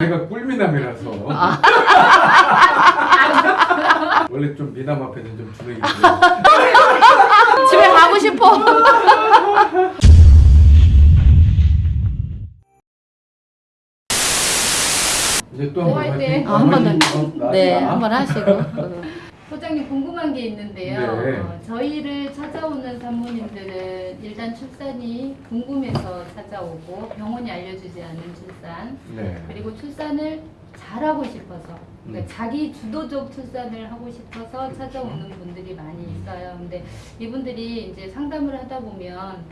내가 꿀미남이라서 아. 원래 좀 미남 앞에는 좀 주눅이 집에 가고 싶어. 이제 또뭐 한번 할 때? 화이팅. 아, 네, 나. 한번 하시고. 어. 소장님 궁금한 게 있는데요. 네. 어, 저희를 찾아오는 산모님들은 일단 출산이 궁금해서 찾아오고 병원이 알려주지 않은 출산 네. 그리고 출산을 잘하고 싶어서 그러니까 음. 자기 주도적 출산을 하고 싶어서 찾아오는 분들이 많이 있어요. 근데 이분들이 이제 상담을 하다 보면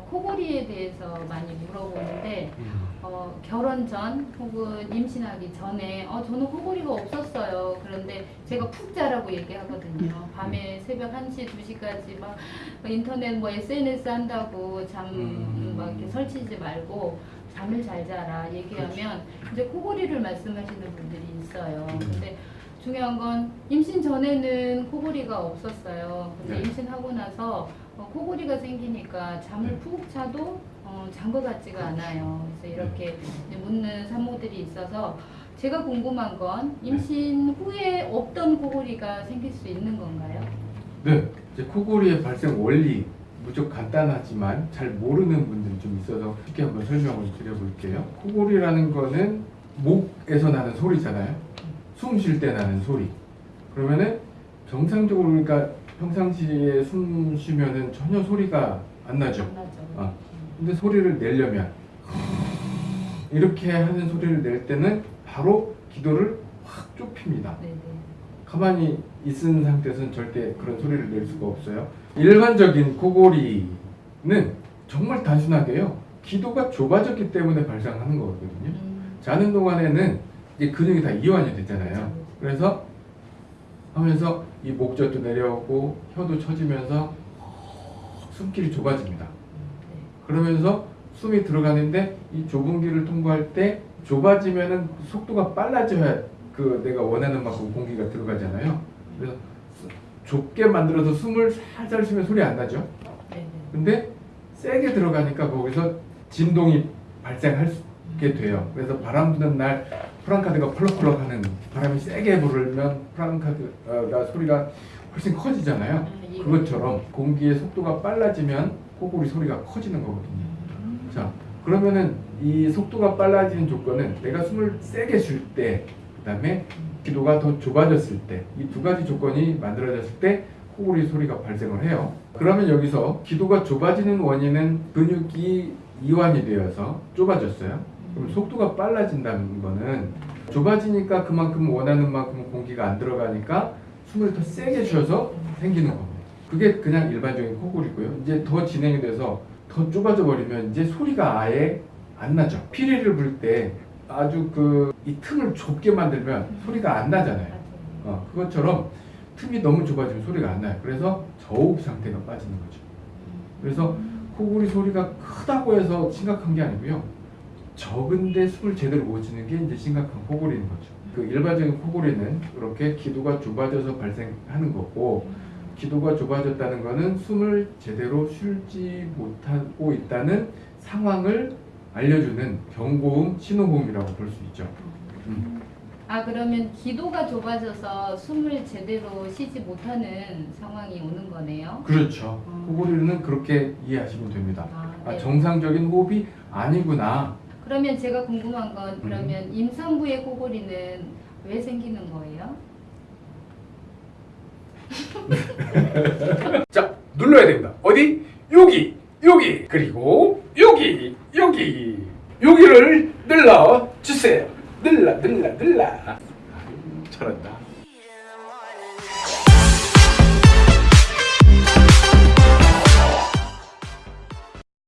어, 코골이에 대해서 많이 물어보는데 음. 어, 결혼 전 혹은 임신하기 전에 어, 저는 코골이가 없었어요. 그런데 제가 푹 자라고 얘기하거든요. 밤에 새벽 1시, 2시까지 막 인터넷 뭐 SNS 한다고 잠 음. 막 이렇게 설치지 말고 잠을 잘 자라 얘기하면 이제 코골이를 말씀하시는 분들이 있어요. 음. 근데 중요한 건 임신 전에는 코골이가 없었어요. 근데 네. 임신하고 나서 어, 코골이가 생기니까 잠을 네. 푹 자도 어, 잔것 같지가 않아요. 그래서 이렇게 이제 묻는 산모들이 있어서 제가 궁금한 건 임신 후에 없던 코골이가 생길 수 있는 건가요? 네. 이제 코골이의 발생 원리 무척 간단하지만 잘 모르는 분들이 좀 있어서 쉽게 한번 설명을 드려볼게요. 코골이라는 거는 목에서 나는 소리잖아요. 숨 쉴 때 나는 소리. 그러면은 정상적으로 그러니까 평상시에 숨 쉬면은 전혀 소리가 안 나죠. 안 나죠. 아. 근데 소리를 내려면 이렇게 하는 소리를 낼 때는 바로 기도를 확 좁힙니다. 네네. 가만히 있은 상태에서는 절대 그런 소리를 낼 수가 없어요. 일반적인 코골이는 정말 단순하게요. 기도가 좁아졌기 때문에 발생하는 거거든요. 음, 자는 동안에는 이제 근육이 다 이완이 되잖아요. 그래서 하면서 이 목젖도 내려오고 혀도 처지면서 숨길이 좁아집니다. 네. 그러면서 숨이 들어가는데 이 좁은 길을 통과할 때 좁아지면은 속도가 빨라져야 그 내가 원하는 만큼 공기가 들어가잖아요. 그래서 수- 좁게 만들어서 숨을 살살 쉬면 소리 안 나죠. 근데 세게 들어가니까 거기서 진동이 발생하게 돼요. 그래서 바람 부는 날 프랑카드가 펄럭펄럭 하는 바람이 세게 불면 프랑카드가 소리가 훨씬 커지잖아요. 아, 이해가 그것처럼 공기의 속도가 빨라지면 코골이 소리가 커지는 거거든요. 음. 자, 그러면은 이 속도가 빨라지는 조건은 내가 숨을 세게 쉴 때, 그 다음에 기도가 더 좁아졌을 때, 이 두 가지 조건이 만들어졌을 때 코골이 소리가 발생을 해요. 그러면 여기서 기도가 좁아지는 원인은 근육이 이완이 되어서 좁아졌어요. 그럼 속도가 빨라진다는 거는 좁아지니까 그만큼 원하는 만큼 공기가 안 들어가니까 숨을 더 세게 쉬어서 생기는 겁니다. 그게 그냥 일반적인 코골이고요. 이제 더 진행이 돼서 더 좁아져 버리면 이제 소리가 아예 안 나죠. 피리를 불 때 아주 그 이 틈을 좁게 만들면 소리가 안 나잖아요. 어, 그것처럼 틈이 너무 좁아지면 소리가 안 나요. 그래서 저흡 상태가 빠지는 거죠. 그래서 코골이 소리가 크다고 해서 심각한 게 아니고요. 적은데 숨을 제대로 못 쉬는 게 이제 심각한 코골이인 거죠. 그 일반적인 코골이는 이렇게 기도가 좁아져서 발생하는 거고 기도가 좁아졌다는 거는 숨을 제대로 쉬지 못하고 있다는 상황을 알려주는 경고음, 신호음이라고 볼 수 있죠. 음. 아 그러면 기도가 좁아져서 숨을 제대로 쉬지 못하는 상황이 오는 거네요. 그렇죠. 음. 코골이는 그렇게 이해하시면 됩니다. 아, 아, 네. 정상적인 호흡이 아니구나. 그러면 제가 궁금한 건 음. 그러면 임산부의 코골이는 왜 생기는 거예요? 자, 눌러야 됩니다. 어디? 여기, 여기, 그리고 여기, 여기, 여기를 눌러 주세요. 눌러, 눌러, 눌러. 아유, 잘한다.